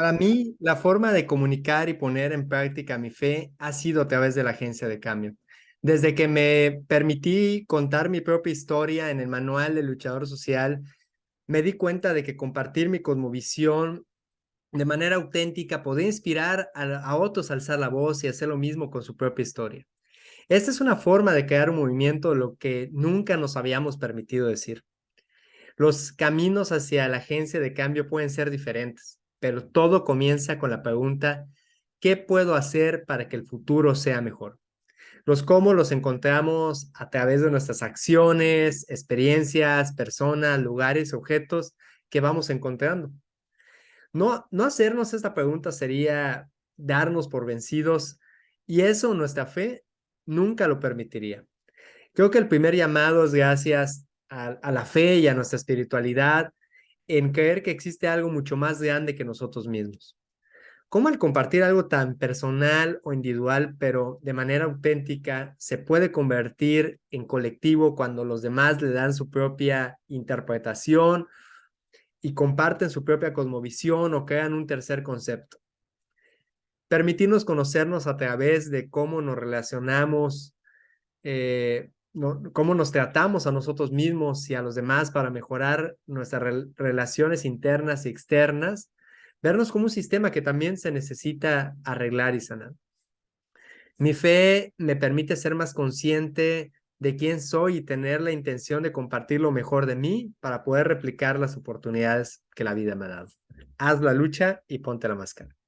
Para mí, la forma de comunicar y poner en práctica mi fe ha sido a través de la agencia de cambio. Desde que me permití contar mi propia historia en el manual del luchador social, me di cuenta de que compartir mi cosmovisión de manera auténtica podía inspirar a, otros a alzar la voz y hacer lo mismo con su propia historia. Esta es una forma de crear un movimiento lo que nunca nos habíamos permitido decir. Los caminos hacia la agencia de cambio pueden ser diferentes, pero todo comienza con la pregunta, ¿qué puedo hacer para que el futuro sea mejor? Los cómo los encontramos a través de nuestras acciones, experiencias, personas, lugares, objetos que vamos encontrando. No, no hacernos esta pregunta sería darnos por vencidos y eso nuestra fe nunca lo permitiría. Creo que el primer llamado es gracias a, la fe y a nuestra espiritualidad en creer que existe algo mucho más grande que nosotros mismos. ¿Cómo el compartir algo tan personal o individual, pero de manera auténtica, se puede convertir en colectivo cuando los demás le dan su propia interpretación y comparten su propia cosmovisión o crean un tercer concepto? permitirnos conocernos a través de cómo nos relacionamos, eh, cómo nos tratamos a nosotros mismos y a los demás para mejorar nuestras relaciones internas y externas, vernos como un sistema que también se necesita arreglar y sanar. Mi fe me permite ser más consciente de quién soy y tener la intención de compartir lo mejor de mí para poder replicar las oportunidades que la vida me ha dado. Haz la lucha y ponte la máscara.